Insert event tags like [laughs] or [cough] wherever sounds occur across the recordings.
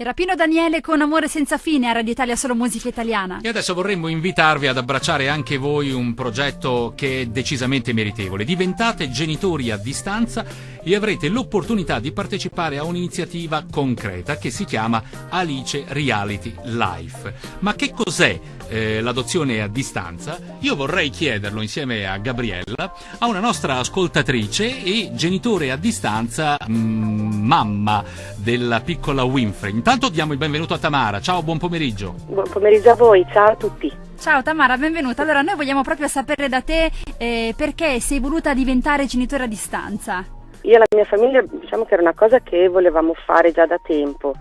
Era Pino Daniele con Amore senza fine a Radio Italia Solo Musica Italiana. E adesso vorremmo invitarvi ad abbracciare anche voi un progetto che è decisamente meritevole. Diventate genitori a distanza e avrete l'opportunità di partecipare a un'iniziativa concreta che si chiama Alice Reality Life. Ma che cos'è eh, l'adozione a distanza? Io vorrei chiederlo insieme a Gabriella, a una nostra ascoltatrice e genitore a distanza, mm, mamma della piccola Winfrey. Intanto diamo il benvenuto a Tamara. Ciao, buon pomeriggio. Buon pomeriggio a voi, ciao a tutti. Ciao Tamara, benvenuta. Allora, noi vogliamo proprio sapere da te eh, perché sei voluta diventare genitore a distanza. Io e la mia famiglia diciamo che era una cosa che volevamo fare già da tempo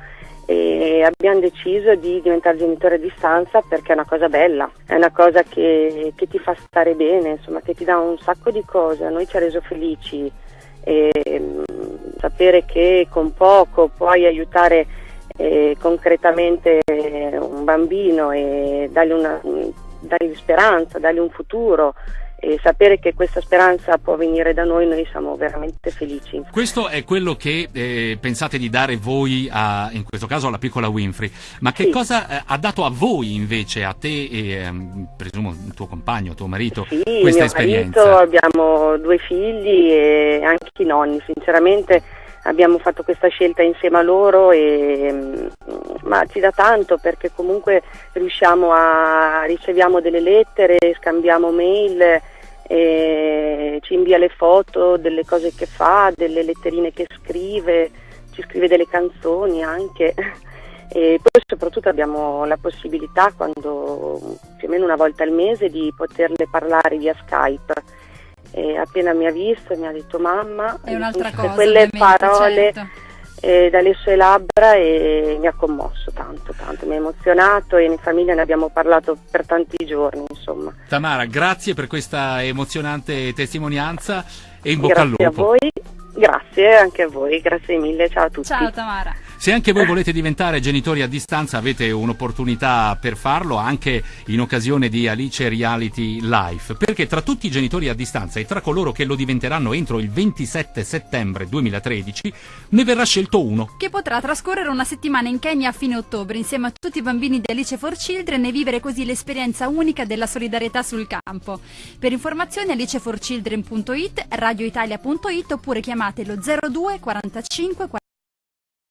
e abbiamo deciso di diventare genitore a distanza perché è una cosa bella, è una cosa che, che ti fa stare bene, insomma, che ti dà un sacco di cose, a noi ci ha reso felici e mh, sapere che con poco puoi aiutare eh, concretamente un bambino e dargli, una, dargli speranza, dargli un futuro e sapere che questa speranza può venire da noi, noi siamo veramente felici. Questo è quello che eh, pensate di dare voi, a, in questo caso alla piccola Winfrey, ma che sì. cosa eh, ha dato a voi invece, a te e ehm, presumo il tuo compagno, tuo marito, sì, questa esperienza? Marito, abbiamo due figli e anche i nonni, sinceramente abbiamo fatto questa scelta insieme a loro e mm, ma ci dà tanto perché comunque riusciamo a riceviamo delle lettere, scambiamo mail, ci invia le foto delle cose che fa, delle letterine che scrive, ci scrive delle canzoni anche. E poi soprattutto abbiamo la possibilità, quando più o meno una volta al mese, di poterle parlare via Skype e appena mi ha visto mi ha detto mamma, è un'altra [laughs] cosa, quelle parole certo. eh, dalle sue labbra e mi ha commosso tanto, tanto, mi ha emozionato e in famiglia ne abbiamo parlato per tanti giorni insomma. Tamara, grazie per questa emozionante testimonianza e in bocca grazie al lupo. A voi, grazie anche a voi, grazie mille, ciao a tutti. Ciao Tamara. Se anche voi volete diventare genitori a distanza avete un'opportunità per farlo anche in occasione di Alice Reality Life, perché tra tutti i genitori a distanza e tra coloro che lo diventeranno entro il 27 settembre 2013 ne verrà scelto uno. Che potrà trascorrere una settimana in Kenya a fine ottobre insieme a tutti i bambini di Alice for Children e vivere così l'esperienza unica della solidarietà sul campo. Per informazioni aliceforchildren.it, radioitalia.it oppure chiamate lo 02 45 40